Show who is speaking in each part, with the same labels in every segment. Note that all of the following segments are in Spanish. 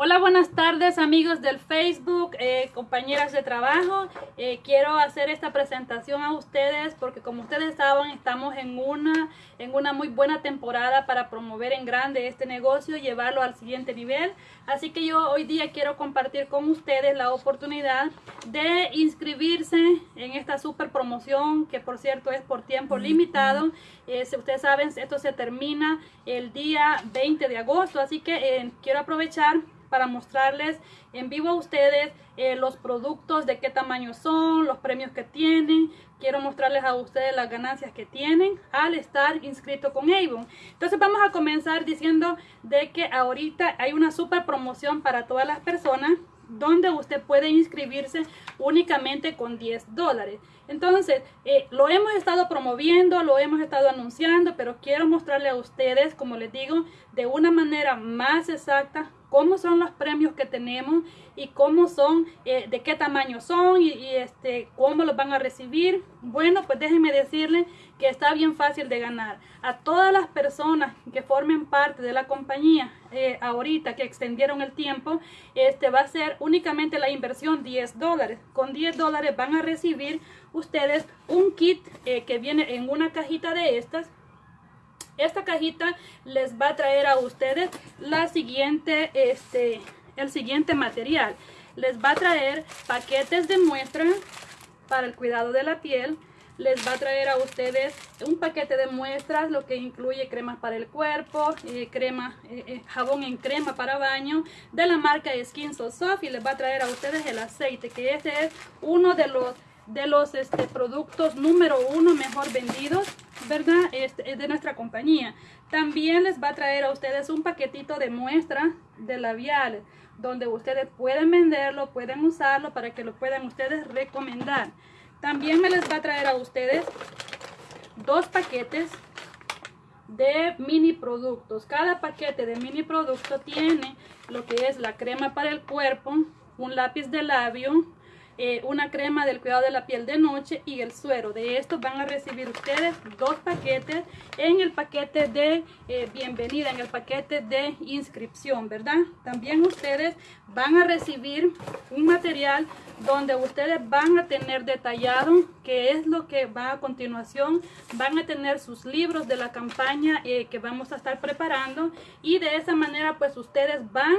Speaker 1: Hola, buenas tardes amigos del Facebook, eh, compañeras de trabajo. Eh, quiero hacer esta presentación a ustedes porque como ustedes saben estamos en una, en una muy buena temporada para promover en grande este negocio y llevarlo al siguiente nivel. Así que yo hoy día quiero compartir con ustedes la oportunidad de inscribirse en esta super promoción que por cierto es por tiempo limitado. Eh, ustedes saben, esto se termina el día 20 de agosto, así que quiero aprovechar para mostrarles en vivo a ustedes eh, los productos, de qué tamaño son, los premios que tienen. Quiero mostrarles a ustedes las ganancias que tienen al estar inscrito con Avon. Entonces vamos a comenzar diciendo de que ahorita hay una super promoción para todas las personas donde usted puede inscribirse únicamente con 10 dólares. Entonces, eh, lo hemos estado promoviendo, lo hemos estado anunciando, pero quiero mostrarle a ustedes, como les digo, de una manera más exacta cómo son los premios que tenemos y cómo son, eh, de qué tamaño son y, este, cómo los van a recibir. Bueno, pues déjenme decirles que está bien fácil de ganar. A todas las personas que formen parte de la compañía eh, ahorita que extendieron el tiempo, este va a ser únicamente la inversión 10 dólares. Con 10 dólares van a recibir ustedes un kit eh, que viene en una cajita de estas esta cajita les va a traer a ustedes la siguiente, este, el siguiente material. Les va a traer paquetes de muestra para el cuidado de la piel. Les va a traer a ustedes un paquete de muestras, lo que incluye cremas para el cuerpo, eh, crema, eh, jabón en crema para baño de la marca Skin So Soft y les va a traer a ustedes el aceite, que este es uno de los de los este, productos número uno mejor vendidos, ¿verdad? Este, es de nuestra compañía. También les va a traer a ustedes un paquetito de muestra de labiales, donde ustedes pueden venderlo, pueden usarlo para que lo puedan ustedes recomendar. También me les va a traer a ustedes dos paquetes de mini productos. Cada paquete de mini producto tiene lo que es la crema para el cuerpo, un lápiz de labio, eh, una crema del cuidado de la piel de noche y el suero. De esto van a recibir ustedes dos paquetes en el paquete de eh, bienvenida, en el paquete de inscripción, ¿verdad? También ustedes van a recibir un material donde ustedes van a tener detallado qué es lo que va a continuación. Van a tener sus libros de la campaña eh, que vamos a estar preparando y de esa manera pues ustedes van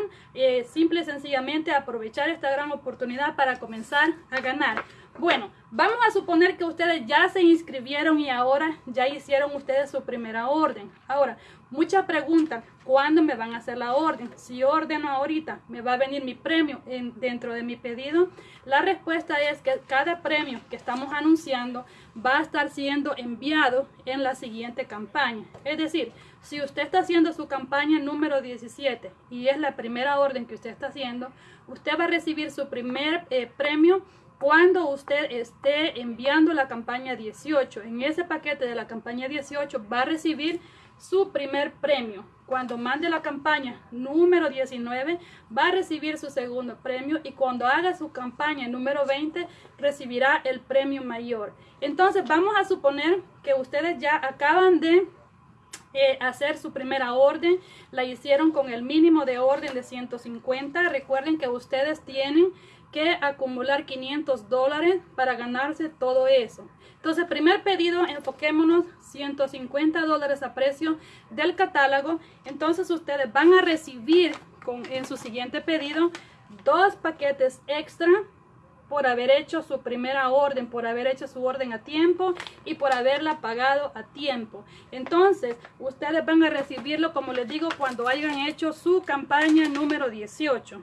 Speaker 1: simple y sencillamente a aprovechar esta gran oportunidad para comenzar a ganar. Bueno, vamos a suponer que ustedes ya se inscribieron y ahora ya hicieron ustedes su primera orden. Ahora, mucha pregunta, ¿cuándo me van a hacer la orden? Si ordeno ahorita, ¿me va a venir mi premio en, dentro de mi pedido? La respuesta es que cada premio que estamos anunciando va a estar siendo enviado en la siguiente campaña. Es decir, si usted está haciendo su campaña número 17 y es la primera orden que usted está haciendo, usted va a recibir su primer eh, premio cuando usted esté enviando la campaña 18. En ese paquete de la campaña 18 va a recibir su primer premio. Cuando mande la campaña número 19 va a recibir su segundo premio y cuando haga su campaña número 20 recibirá el premio mayor. Entonces vamos a suponer que ustedes ya acaban de eh, hacer su primera orden, la hicieron con el mínimo de orden de 150. Recuerden que ustedes tienen que acumular 500 dólares para ganarse todo eso. Entonces, primer pedido, enfoquémonos 150 dólares a precio del catálogo. Entonces, ustedes van a recibir con, en su siguiente pedido dos paquetes extra por haber hecho su primera orden, por haber hecho su orden a tiempo y por haberla pagado a tiempo. Entonces, ustedes van a recibirlo, como les digo, cuando hayan hecho su campaña número 18.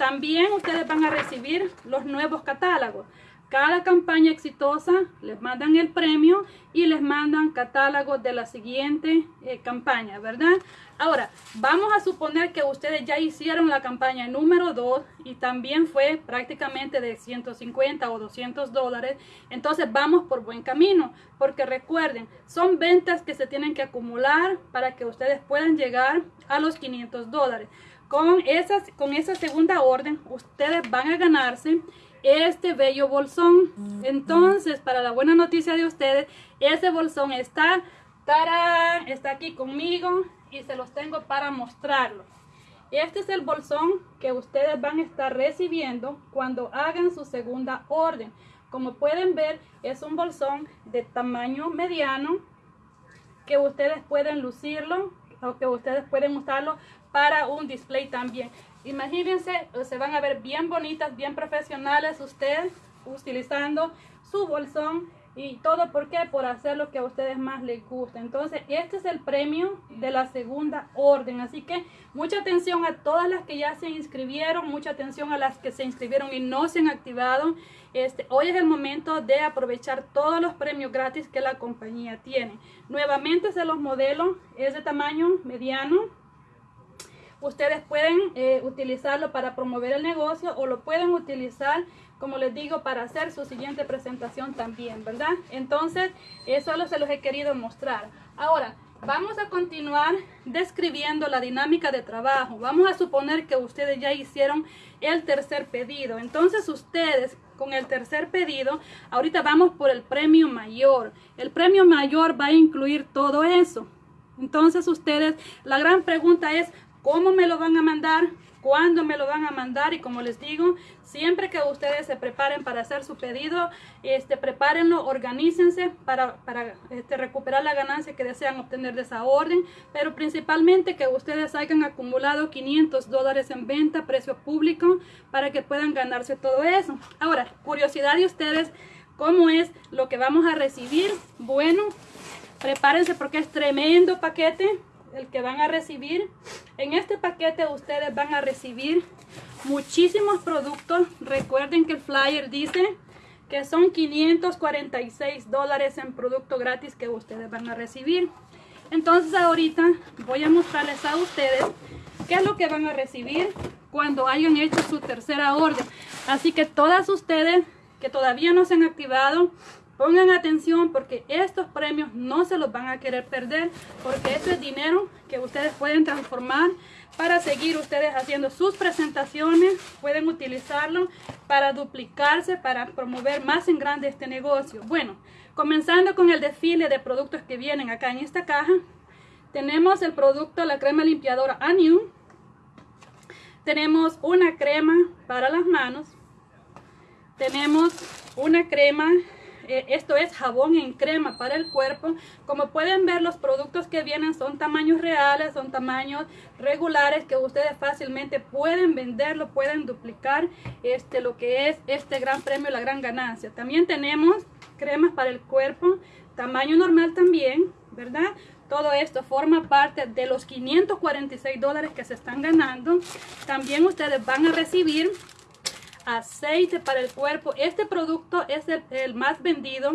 Speaker 1: También ustedes van a recibir los nuevos catálogos. Cada campaña exitosa les mandan el premio y les mandan catálogos de la siguiente eh, campaña, ¿verdad? Ahora, vamos a suponer que ustedes ya hicieron la campaña número 2 y también fue prácticamente de 150 o 200 dólares. Entonces vamos por buen camino, porque recuerden, son ventas que se tienen que acumular para que ustedes puedan llegar a los 500 dólares. Con, con esa segunda orden, ustedes van a ganarse este bello bolsón. Entonces, para la buena noticia de ustedes, ese bolsón está, está aquí conmigo y se los tengo para mostrarlo. este es el bolsón que ustedes van a estar recibiendo cuando hagan su segunda orden. Como pueden ver, es un bolsón de tamaño mediano que ustedes pueden lucirlo o que ustedes pueden usarlo para un display también. Imagínense, se van a ver bien bonitas, bien profesionales ustedes utilizando su bolsón y todo. Por qué por hacer lo que a ustedes más les gusta entonces este es el premio de la segunda orden. Así que mucha atención a todas las que ya se inscribieron mucha atención a las que se inscribieron y no se han activado. Este hoy es el momento de aprovechar todos los premios gratis que la compañía tiene. Nuevamente se los modelos es de tamaño mediano ustedes pueden eh, utilizarlo para promover el negocio o lo pueden utilizar como les digo, para hacer su siguiente presentación también, ¿verdad? Entonces, eso lo se los he querido mostrar. Ahora, vamos a continuar describiendo la dinámica de trabajo. Vamos a suponer que ustedes ya hicieron el tercer pedido. Entonces, ustedes con el tercer pedido, ahorita vamos por el premio mayor. El premio mayor va a incluir todo eso. Entonces, ustedes, la gran pregunta es, ¿cómo me lo van a mandar? cuándo me lo van a mandar y como les digo, siempre que ustedes se preparen para hacer su pedido, este, prepárenlo, organícense para, para este, recuperar la ganancia que desean obtener de esa orden, pero principalmente que ustedes hayan acumulado 500 dólares en venta, precio público, para que puedan ganarse todo eso. Ahora, curiosidad de ustedes, ¿cómo es lo que vamos a recibir? Bueno, prepárense porque es tremendo paquete el que van a recibir. En este paquete ustedes van a recibir muchísimos productos. Recuerden que el flyer dice que son 546 dólares en producto gratis que ustedes van a recibir. Entonces ahorita voy a mostrarles a ustedes qué es lo que van a recibir cuando hayan hecho su tercera orden. Así que todas ustedes que todavía no se han activado, Pongan atención porque estos premios no se los van a querer perder porque esto es dinero que ustedes pueden transformar para seguir ustedes haciendo sus presentaciones. Pueden utilizarlo para duplicarse, para promover más en grande este negocio. Bueno, comenzando con el desfile de productos que vienen acá en esta caja. Tenemos el producto, la crema limpiadora Aniu. Tenemos una crema para las manos. Tenemos una crema esto es jabón en crema para el cuerpo. Como pueden ver, los productos que vienen son tamaños reales, son tamaños regulares que ustedes fácilmente pueden venderlo, pueden duplicar este, lo que es este gran premio, la gran ganancia. También tenemos cremas para el cuerpo, tamaño normal también, ¿verdad? Todo esto forma parte de los 546 dólares que se están ganando. También ustedes van a recibir aceite para el cuerpo. Este producto es el, más vendido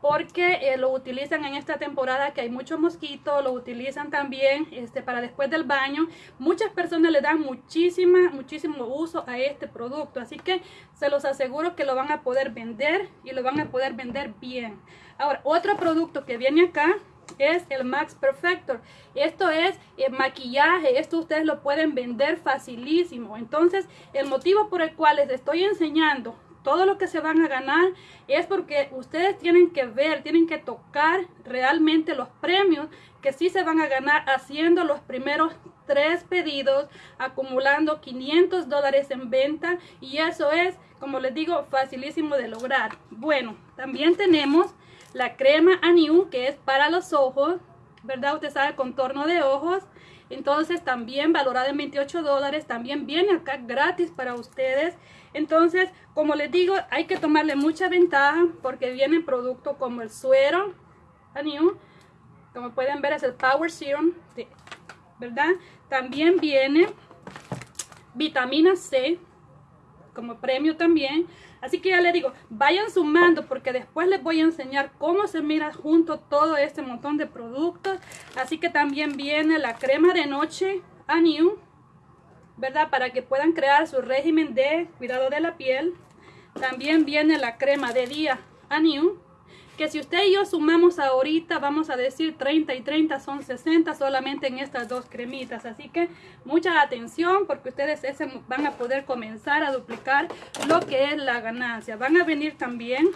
Speaker 1: porque eh, lo utilizan en esta temporada que hay muchos mosquitos, lo utilizan también este, para después del baño. Muchas personas le dan muchísima, muchísimo uso a este producto, así que se los aseguro que lo van a poder vender y lo van a poder vender bien. Ahora, otro producto que viene acá es el Max Perfector. Esto es el maquillaje, esto ustedes lo pueden vender facilísimo. Entonces, el motivo por el cual les estoy enseñando todo lo que se van a ganar es porque ustedes tienen que ver, tienen que tocar realmente los premios que sí se van a ganar haciendo los primeros tres pedidos, acumulando 500 dólares en venta y eso es, como les digo, facilísimo de lograr. Bueno, también tenemos la crema Aniu, que es para los ojos, ¿verdad? Usted sabe, contorno de ojos. Entonces también valorada en 28 dólares, también viene acá gratis para ustedes. Entonces, como les digo, hay que tomarle mucha ventaja porque viene producto como el suero Aniu. Como pueden ver es el Power Serum, ¿verdad? También viene vitamina C como premio también. Así que ya les digo, vayan sumando porque después les voy a enseñar cómo se mira junto todo este montón de productos. Así que también viene la crema de noche a New, ¿verdad? Para que puedan crear su régimen de cuidado de la piel. También viene la crema de día a New que si usted y yo sumamos ahorita, vamos a decir 30 y 30 son 60 solamente en estas dos cremitas. Así que mucha atención porque ustedes van a poder comenzar a duplicar lo que es la ganancia. Van a venir también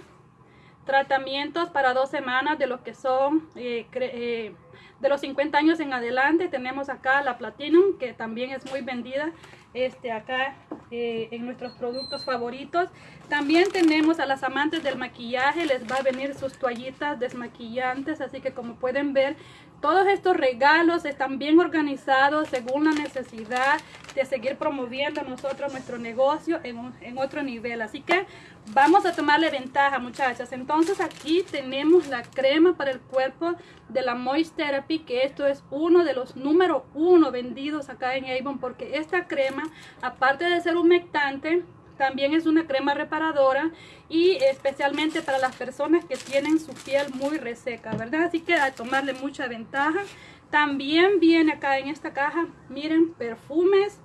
Speaker 1: tratamientos para dos semanas de lo que son eh, eh, de los 50 años en adelante. Tenemos acá la Platinum, que también es muy vendida este, acá eh, en nuestros productos favoritos. También tenemos a las amantes del maquillaje, les va a venir sus toallitas desmaquillantes, así que como pueden ver, todos estos regalos están bien organizados según la necesidad de seguir promoviendo nosotros nuestro negocio en, en otro nivel. Así que vamos a tomarle ventaja, muchachas. Entonces aquí tenemos la crema para el cuerpo de la Moist Therapy, que esto es uno de los número uno vendidos acá en Avon, porque esta crema, aparte de ser humectante, también es una crema reparadora y especialmente para las personas que tienen su piel muy reseca, ¿verdad? Así que a tomarle mucha ventaja. También viene acá en esta caja, miren, perfumes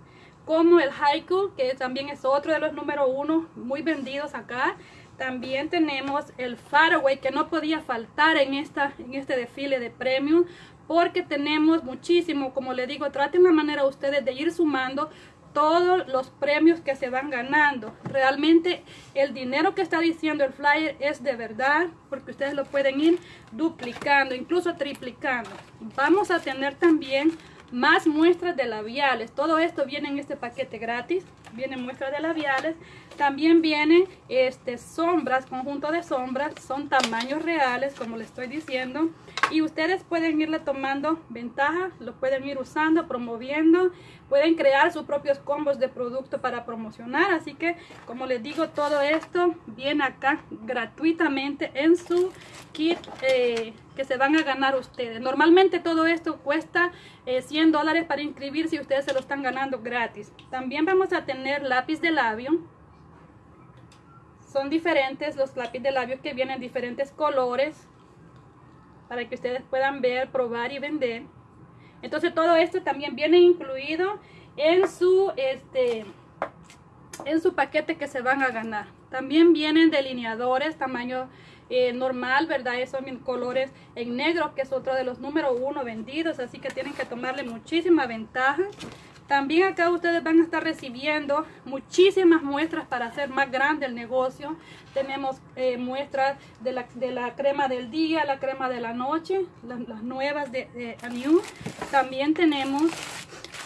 Speaker 1: como el Haiku, que también es otro de los número uno muy vendidos acá. También tenemos el Faraway, que no podía faltar en, esta, en este desfile de premios, porque tenemos muchísimo, como le digo, traten la manera ustedes de ir sumando todos los premios que se van ganando. Realmente el dinero que está diciendo el flyer es de verdad, porque ustedes lo pueden ir duplicando, incluso triplicando. Vamos a tener también más muestras de labiales. Todo esto viene en este paquete gratis. Vienen muestras de labiales. También vienen este, sombras, conjunto de sombras. Son tamaños reales, como les estoy diciendo. Y ustedes pueden irle tomando ventaja, lo pueden ir usando, promoviendo. Pueden crear sus propios combos de producto para promocionar. Así que, como les digo, todo esto viene acá gratuitamente en su kit eh, que se van a ganar ustedes. Normalmente todo esto cuesta 100 eh, dólares para inscribir si ustedes se lo están ganando gratis. También vamos a tener lápiz de labio. Son diferentes los lápiz de labio que vienen en diferentes colores para que ustedes puedan ver, probar y vender. Entonces todo esto también viene incluido en su, este, en su paquete que se van a ganar. También vienen delineadores tamaño eh, normal, ¿verdad? Esos son colores en negro, que es otro de los número uno vendidos, así que tienen que tomarle muchísima ventaja. También acá ustedes van a estar recibiendo muchísimas muestras para hacer más grande el negocio. Tenemos eh, muestras de la, de la, crema del día, la crema de la noche, las, nuevas de, de. También tenemos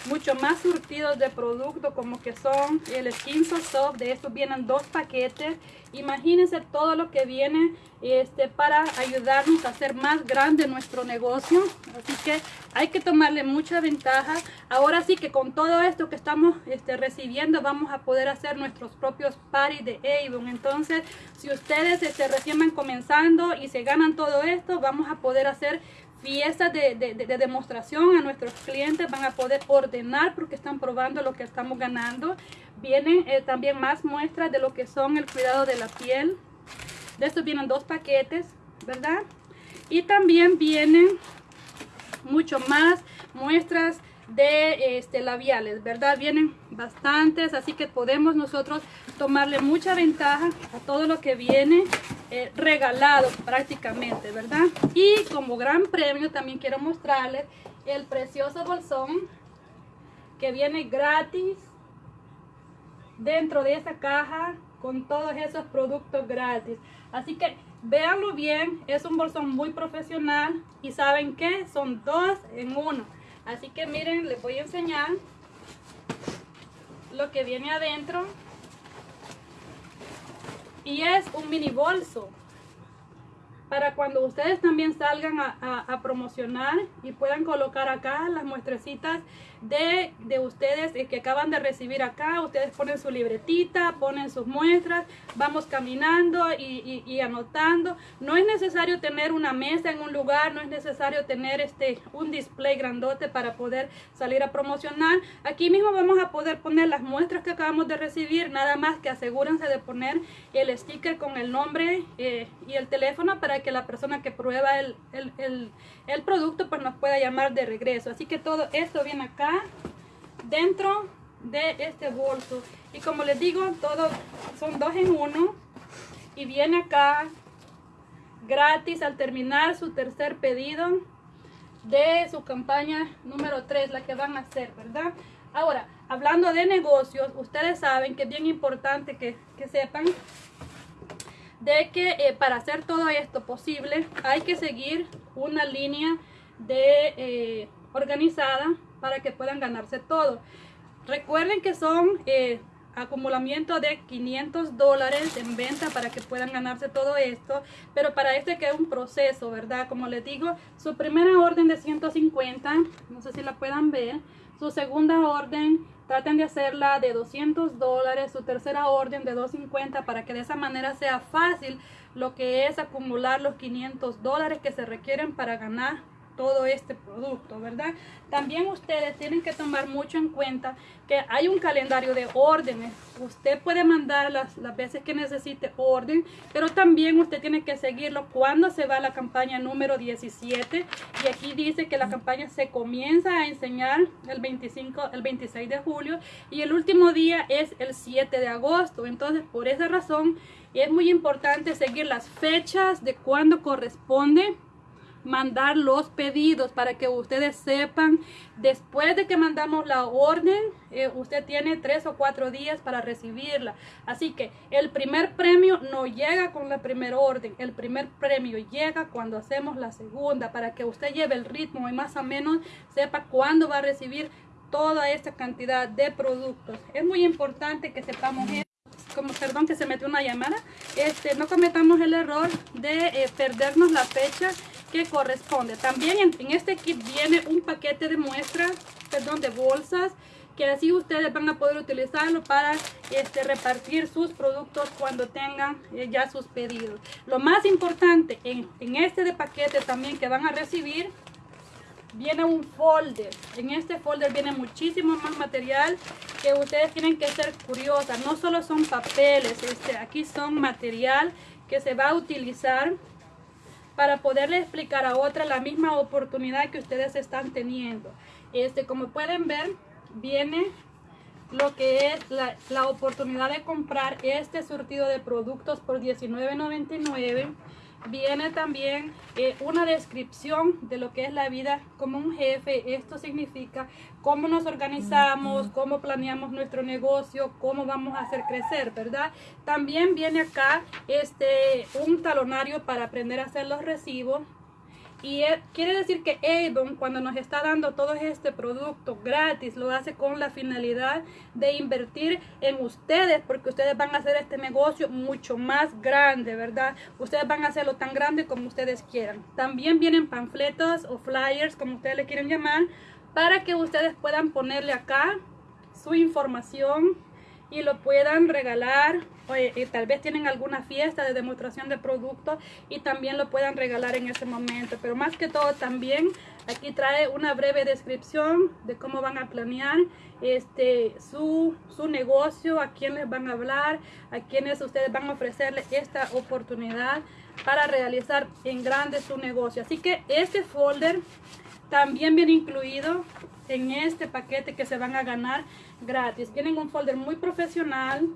Speaker 1: mucho más surtidos de producto como que son el Skin Soft. De estos vienen dos paquetes. Imagínense todo lo que viene este, para ayudarnos a hacer más grande nuestro negocio. Así que hay que tomarle mucha ventaja. Ahora sí que con todo esto que estamos este, recibiendo vamos a poder hacer nuestros propios parties de Avon. Entonces, si ustedes este, recién van comenzando y se ganan todo esto, vamos a poder hacer fiestas de, demostración a nuestros clientes. Van a poder ordenar porque están probando lo que estamos ganando. Vienen eh, también más muestras de lo que son el cuidado de la piel de estos vienen dos paquetes, ¿verdad? Y también vienen mucho más muestras de este, labiales, ¿verdad? Vienen bastantes, así que podemos nosotros tomarle mucha ventaja a todo lo que viene eh, regalado prácticamente, ¿verdad? Y como gran premio también quiero mostrarles el precioso bolsón que viene gratis dentro de esa caja con todos esos productos gratis. Así que véanlo bien, es un bolsón muy profesional y saben que son dos en uno. Así que miren, les voy a enseñar lo que viene adentro. Y es un mini bolso para cuando ustedes también salgan a, promocionar y puedan colocar acá las muestrecitas de, ustedes que acaban de recibir acá. Ustedes ponen su libretita, ponen sus muestras, vamos caminando y, anotando. No es necesario tener una mesa en un lugar, no es necesario tener este un display grandote para poder salir a promocionar. Aquí mismo vamos a poder poner las muestras que acabamos de recibir, nada más que asegúrense de poner el sticker con el nombre eh, y el teléfono para que la persona que prueba el, el, producto pues nos pueda llamar de regreso. Así que todo esto viene acá dentro de este bolso. Y como les digo, todo son dos en uno. Y viene acá gratis al terminar su tercer pedido de su campaña número 3, la que van a hacer, ¿verdad? Ahora, hablando de negocios, ustedes saben que es bien importante que, que sepan de que eh, para hacer todo esto posible hay que seguir una línea de eh, organizada para que puedan ganarse todo. Recuerden que son eh, acumulamiento de 500 dólares en venta para que puedan ganarse todo esto. Pero para este que es un proceso, ¿verdad? Como les digo, su primera orden de 150, no sé si la puedan ver. Su segunda orden, traten de hacerla de 200 dólares. Su tercera orden de 250 para que de esa manera sea fácil lo que es acumular los 500 dólares que se requieren para ganar todo este producto, ¿verdad? También ustedes tienen que tomar mucho en cuenta que hay un calendario de órdenes. Usted puede mandar las, las veces que necesite orden, pero también usted tiene que seguirlo cuando se va a la campaña número 17. Y aquí dice que la campaña se comienza a enseñar el 25, el 26 de julio y el último día es el 7 de agosto. Entonces, por esa razón, es muy importante seguir las fechas de cuándo corresponde mandar los pedidos para que ustedes sepan después de que mandamos la orden eh, usted tiene tres o cuatro días para recibirla. Así que el primer premio no llega con la primera orden el primer premio llega cuando hacemos la segunda para que usted lleve el ritmo y más o menos sepa cuándo va a recibir toda esta cantidad de productos. Es muy importante que sepamos esto como perdón que se metió una llamada. Este no cometamos el error de eh, perdernos la fecha que corresponde. También en, este kit viene un paquete de muestras, perdón, de bolsas, que así ustedes van a poder utilizarlo para este, repartir sus productos cuando tengan eh, ya sus pedidos. Lo más importante en, en este de paquete también que van a recibir viene un folder. En este folder viene muchísimo más material que ustedes tienen que ser curiosas. No solo son papeles, este, aquí son material que se va a utilizar para poderle explicar a otra la misma oportunidad que ustedes están teniendo. Este, como pueden ver, viene lo que es la, la oportunidad de comprar este surtido de productos por $19.99 viene también eh, una descripción de lo que es la vida como un jefe. Esto significa cómo nos organizamos, cómo planeamos nuestro negocio, cómo vamos a hacer crecer, ¿verdad? También viene acá este un talonario para aprender a hacer los recibos y quiere decir que Avon cuando nos está dando todo este producto gratis lo hace con la finalidad de invertir en ustedes porque ustedes van a hacer este negocio mucho más grande, ¿verdad? Ustedes van a hacerlo tan grande como ustedes quieran. También vienen panfletos o flyers como ustedes le quieren llamar para que ustedes puedan ponerle acá su información y lo puedan regalar y tal vez tienen alguna fiesta de demostración de productos y también lo puedan regalar en ese momento. Pero más que todo también aquí trae una breve descripción de cómo van a planear este su, su negocio a quién les van a hablar a quienes ustedes van a ofrecerle esta oportunidad para realizar en grande su negocio. Así que este folder también viene incluido en este paquete que se van a ganar gratis. Tienen un folder muy profesional,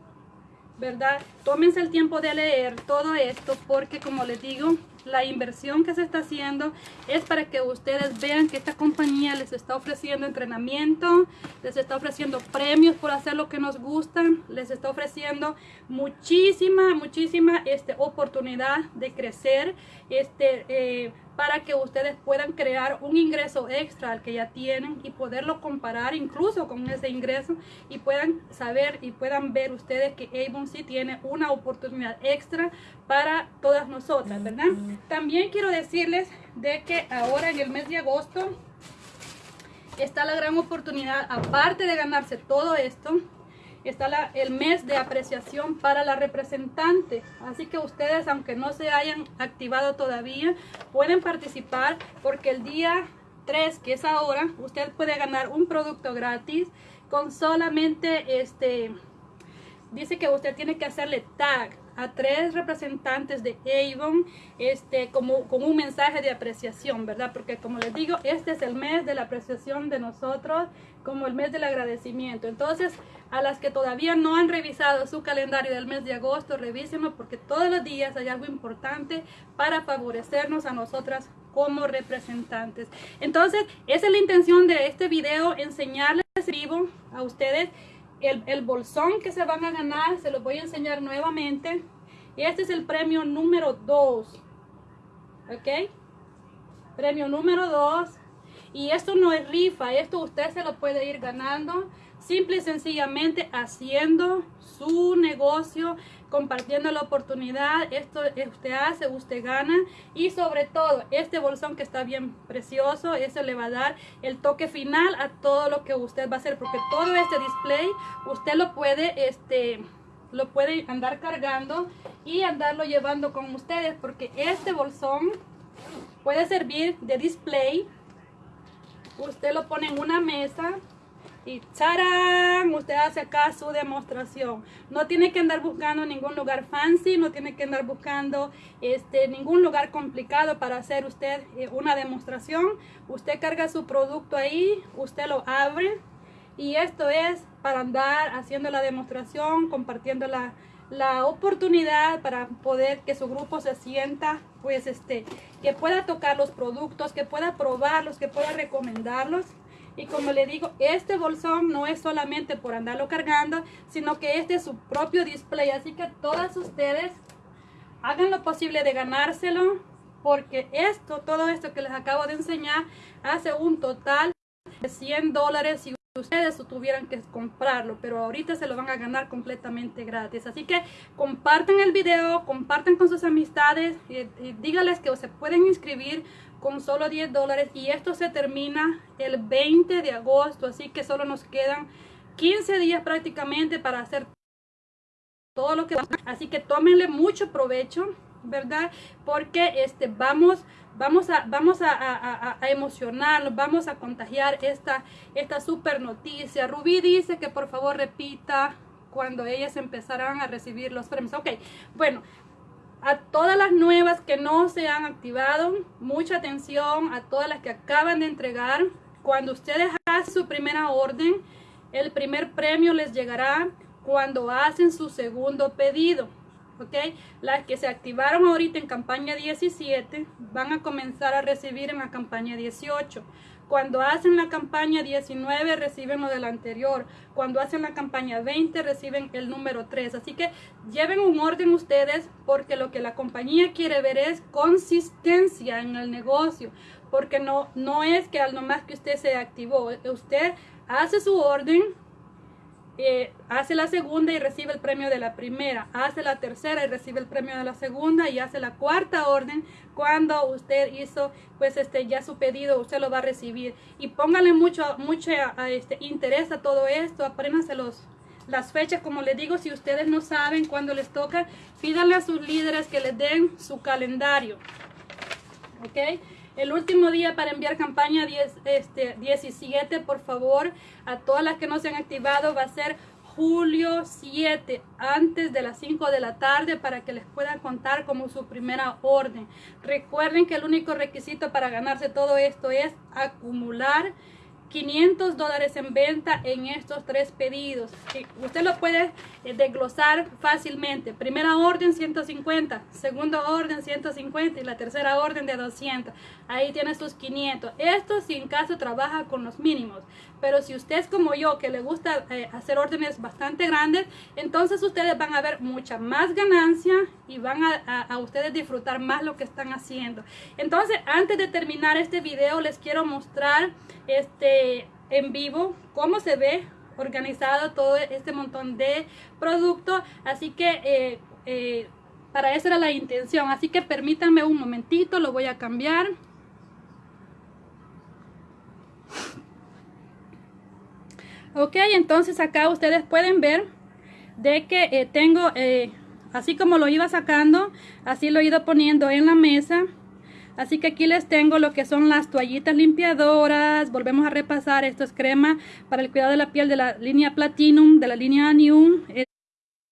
Speaker 1: ¿verdad? Tómense el tiempo de leer todo esto porque como les digo, la inversión que se está haciendo es para que ustedes vean que esta compañía les está ofreciendo entrenamiento, les está ofreciendo premios por hacer lo que nos gustan, les está ofreciendo muchísima, muchísima este, oportunidad de crecer, este, eh, para que ustedes puedan crear un ingreso extra al que ya tienen y poderlo comparar incluso con ese ingreso y puedan saber y puedan ver ustedes que Avon sí tiene una oportunidad extra para todas nosotras, ¿verdad? También quiero decirles de que ahora en el mes de agosto está la gran oportunidad, aparte de ganarse todo esto, está el mes de apreciación para la representante. Así que ustedes, aunque no se hayan activado todavía, pueden participar porque el día 3, que es ahora, usted puede ganar un producto gratis con solamente este... Dice que usted tiene que hacerle tag a tres representantes de Avon este, como, con un mensaje de apreciación, ¿verdad? Porque como les digo, este es el mes de la apreciación de nosotros, como el mes del agradecimiento. Entonces, a las que todavía no han revisado su calendario del mes de agosto, revísenlo porque todos los días hay algo importante para favorecernos a nosotras como representantes. Entonces, esa es la intención de este video, enseñarles vivo a ustedes el, bolsón que se van a ganar, se los voy a enseñar nuevamente. Este es el premio número 2. ¿Ok? Premio número 2 Y esto no es rifa, esto usted se lo puede ir ganando simple y sencillamente haciendo su negocio, compartiendo la oportunidad, esto usted hace, usted gana y sobre todo este bolsón que está bien precioso, ese le va a dar el toque final a todo lo que usted va a hacer porque todo este display usted lo puede este lo puede andar cargando y andarlo llevando con ustedes porque este bolsón puede servir de display usted lo pone en una mesa y ¡charán! Usted hace acá su demostración. No tiene que andar buscando ningún lugar fancy, no tiene que andar buscando este, ningún lugar complicado para hacer usted eh, una demostración. Usted carga su producto ahí, usted lo abre y esto es para andar haciendo la demostración, compartiendo la, la oportunidad para poder que su grupo se sienta, pues este, que pueda tocar los productos, que pueda probarlos, que pueda recomendarlos. Y como le digo, este bolsón no es solamente por andarlo cargando, sino que este es su propio display. Así que todas ustedes hagan lo posible de ganárselo, porque esto, todo esto que les acabo de enseñar, hace un total de 100 dólares si ustedes tuvieran que comprarlo, pero ahorita se lo van a ganar completamente gratis. Así que compartan el video, compartan con sus amistades y, y díganles que se pueden inscribir con solo 10 dólares. Y esto se termina el 20 de agosto así que solo nos quedan 15 días prácticamente para hacer todo lo que así que tómenle mucho provecho verdad porque este vamos vamos a vamos a, a, emocionarnos vamos a contagiar esta esta super noticia Rubí dice que por favor repita cuando ellas empezarán a recibir los premios ok bueno a todas las nuevas que no se han activado, mucha atención a todas las que acaban de entregar. Cuando ustedes hacen su primera orden, el primer premio les llegará cuando hacen su segundo pedido. ¿Ok? Las que se activaron ahorita en campaña 17 van a comenzar a recibir en la campaña 18. Cuando hacen la campaña 19 reciben lo del anterior. Cuando hacen la campaña 20 reciben el número 3. Así que lleven un orden ustedes porque lo que la compañía quiere ver es consistencia en el negocio. Porque no, no es que al nomás que usted se activó. Usted hace su orden, eh, hace la segunda y recibe el premio de la primera, hace la tercera y recibe el premio de la segunda y hace la cuarta orden cuando usted hizo pues este ya su pedido usted lo va a recibir. Y póngale mucho mucho este interés a todo esto. Apréndanse los las fechas como les digo si ustedes no saben cuándo les toca pídanle a sus líderes que les den su calendario. Ok el último día para enviar campaña 10, este, 17, por favor, a todas las que no se han activado, va a ser julio 7, antes de las 5 de la tarde, para que les puedan contar como su primera orden. Recuerden que el único requisito para ganarse todo esto es acumular 500 dólares en venta en estos tres pedidos. Usted lo puede eh, desglosar fácilmente. Primera orden 150, segunda orden 150 y la tercera orden de 200. Ahí tiene sus 500. Esto si en caso trabaja con los mínimos. Pero si usted es como yo que le gusta eh, hacer órdenes bastante grandes, entonces ustedes van a ver mucha más ganancia y van a, a ustedes disfrutar más lo que están haciendo. Entonces antes de terminar este video les quiero mostrar este en vivo cómo se ve organizado todo este montón de productos así que eh, eh, para eso era la intención. Así que permítanme un momentito lo voy a cambiar. Ok entonces acá ustedes pueden ver de que eh, tengo así como lo iba sacando así lo he ido poniendo en la mesa Así que aquí les tengo lo que son las toallitas limpiadoras. Volvemos a repasar. Esto es crema para el cuidado de la piel de la línea Platinum, de la línea New.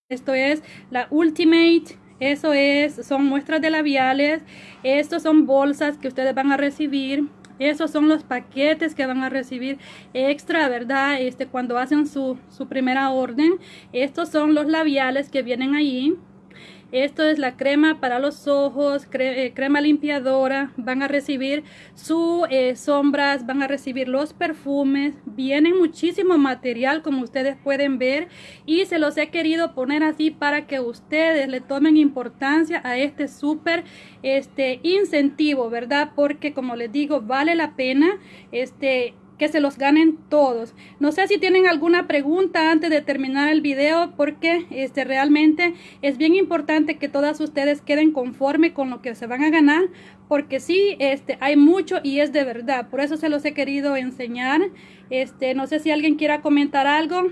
Speaker 1: Esto es la Ultimate. Eso es, son muestras de labiales. Estos son bolsas que ustedes van a recibir. Esos son los paquetes que van a recibir extra, ¿verdad? Este, cuando hacen su, su primera orden. Estos son los labiales que vienen ahí. Esto es la crema para los ojos, eh, crema limpiadora. Van a recibir sus eh, sombras, van a recibir los perfumes. Vienen muchísimo material como ustedes pueden ver y se los he querido poner así para que ustedes le tomen importancia a este súper este incentivo, ¿verdad? Porque como les digo, vale la pena este que se los ganen todos. No sé si tienen alguna pregunta antes de terminar el video porque este realmente es bien importante que todas ustedes queden conforme con lo que se van a ganar porque sí, este, hay mucho y es de verdad. Por eso se los he querido enseñar. Este, no sé si alguien quiera comentar algo.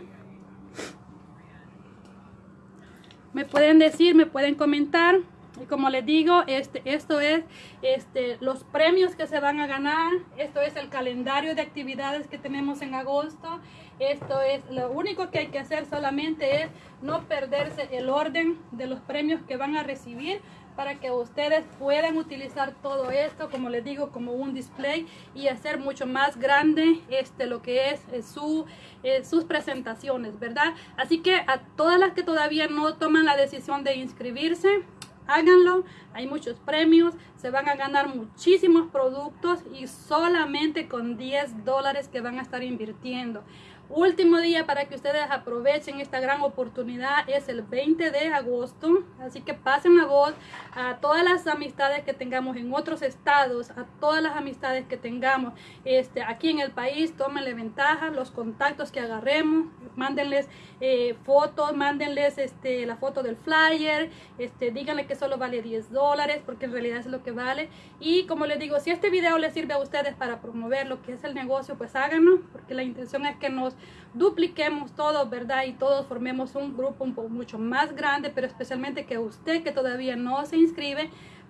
Speaker 1: Me pueden decir, me pueden comentar. Como les digo, este, esto es este, los premios que se van a ganar. Esto es el calendario de actividades que tenemos en agosto. Esto es lo único que hay que hacer solamente es no perderse el orden de los premios que van a recibir para que ustedes puedan utilizar todo esto, como les digo, como un display y hacer mucho más grande este, lo que es eh, su, eh, sus presentaciones, ¿verdad? Así que a todas las que todavía no toman la decisión de inscribirse, háganlo, hay muchos premios, se van a ganar muchísimos productos y solamente con 10 dólares que van a estar invirtiendo. Último día para que ustedes aprovechen esta gran oportunidad es el 20 de agosto. Así que pasen la voz a todas las amistades que tengamos en otros estados, a todas las amistades que tengamos este, aquí en el país. Tómenle ventaja, los contactos que agarremos, mándenles eh, fotos, mándenles este, la foto del flyer, este, díganle que solo vale 10 dólares porque en realidad es lo que vale. Y como les digo, si este video les sirve a ustedes para promover lo que es el negocio, pues háganlo porque la intención es que nos dupliquemos todos, ¿verdad? Y todos formemos un grupo un poco mucho más grande, pero especialmente que usted que todavía no se inscribe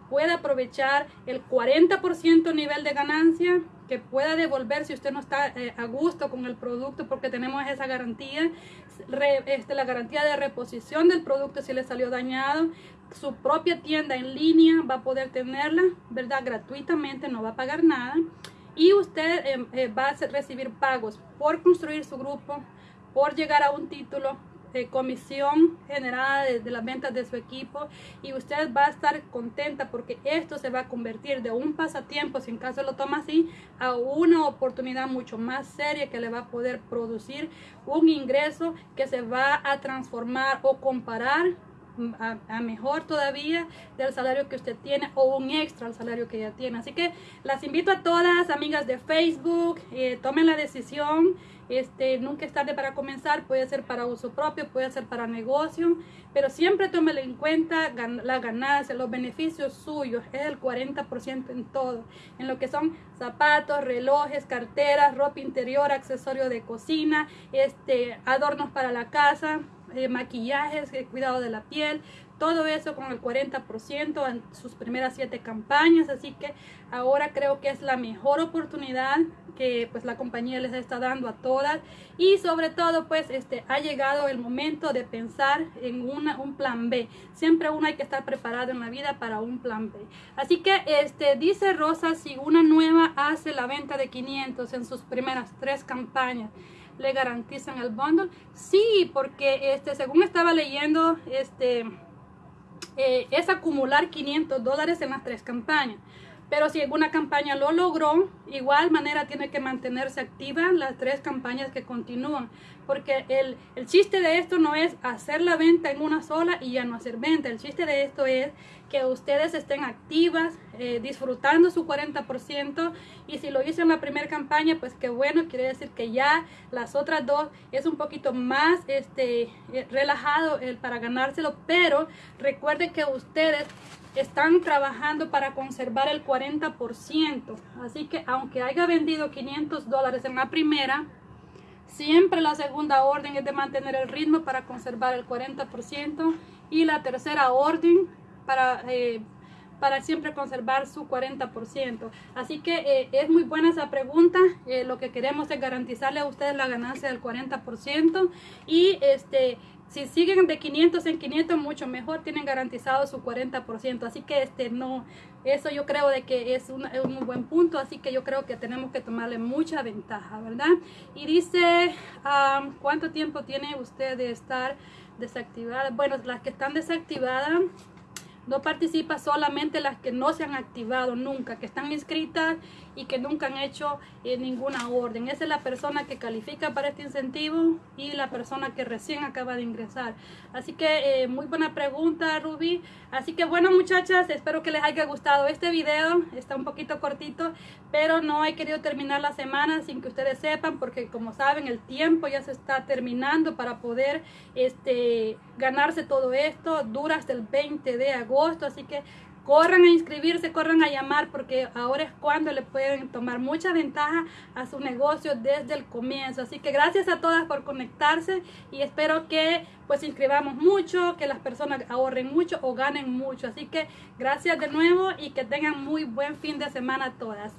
Speaker 1: pueda aprovechar el 40% nivel de ganancia, que pueda devolver si usted no está eh, a gusto con el producto porque tenemos esa garantía, este, la garantía de reposición del producto si le salió dañado, su propia tienda en línea va a poder tenerla, ¿verdad? Gratuitamente, no va a pagar nada y usted em, eh, va a recibir pagos por construir su grupo, por llegar a un título, de comisión generada de, las ventas de su equipo y usted va a estar contenta porque esto se va a convertir de un pasatiempo, si en caso lo toma así, a una oportunidad mucho más seria que le va a poder producir un ingreso que se va a transformar o comparar a, mejor todavía del salario que usted tiene o un extra al salario que ya tiene. Así que las invito a todas, amigas de Facebook, eh, tomen la decisión. Este, nunca es tarde para comenzar, puede ser para uso propio, puede ser para negocio, pero siempre tómelo en cuenta la ganancia, los beneficios suyos, es el 40% en todo, en lo que son zapatos, relojes, carteras, ropa interior, accesorios de cocina, este, adornos para la casa, eh, maquillajes, eh, cuidado de la piel, todo eso con el 40% en sus primeras siete campañas, así que ahora creo que es la mejor oportunidad que pues la compañía les está dando a todas. Y sobre todo pues este ha llegado el momento de pensar en una, un plan B. Siempre uno hay que estar preparado en la vida para un plan B. Así que este dice Rosa si una nueva hace la venta de 500 en sus primeras tres campañas le garantizan el bundle. Sí, porque este, según estaba leyendo, este, eh, es acumular 500 dólares en las tres campañas. Pero si alguna campaña lo logró, igual manera tiene que mantenerse activa las tres campañas que continúan. Porque el, el, chiste de esto no es hacer la venta en una sola y ya no hacer venta. El chiste de esto es que ustedes estén activas, eh, disfrutando su 40%. Y si lo hice en la primera campaña, pues qué bueno, quiere decir que ya las otras dos es un poquito más este, eh, relajado el para ganárselo. Pero recuerden que ustedes están trabajando para conservar el 40%. Así que aunque haya vendido 500 dólares en la primera, siempre la segunda orden es de mantener el ritmo para conservar el 40% y la tercera orden para, eh, para siempre conservar su 40%. Así que eh, es muy buena esa pregunta. Eh, lo que queremos es garantizarle a ustedes la ganancia del 40% y este si siguen de 500 en 500 mucho mejor tienen garantizado su 40% así que este no eso yo creo de que es un, un buen punto así que yo creo que tenemos que tomarle mucha ventaja verdad y dice cuánto tiempo tiene usted de estar desactivada bueno las que están desactivadas No participa solamente las que no se han activado nunca, que están inscritas y que nunca han hecho eh, ninguna orden. Esa es la persona que califica para este incentivo y la persona que recién acaba de ingresar. Así que eh, muy buena pregunta, Ruby. Así que bueno, muchachas, espero que les haya gustado este video. Está un poquito cortito, pero no he querido terminar la semana sin que ustedes sepan, porque como saben, el tiempo ya se está terminando para poder este, ganarse todo esto. Dura hasta el 20 de agosto, así que corran a inscribirse, corran a llamar porque ahora es cuando le pueden tomar mucha ventaja a su negocio desde el comienzo. Así que gracias a todas por conectarse y espero que pues inscribamos mucho, que las personas ahorren mucho o ganen mucho. Así que gracias de nuevo y que tengan muy buen fin de semana todas.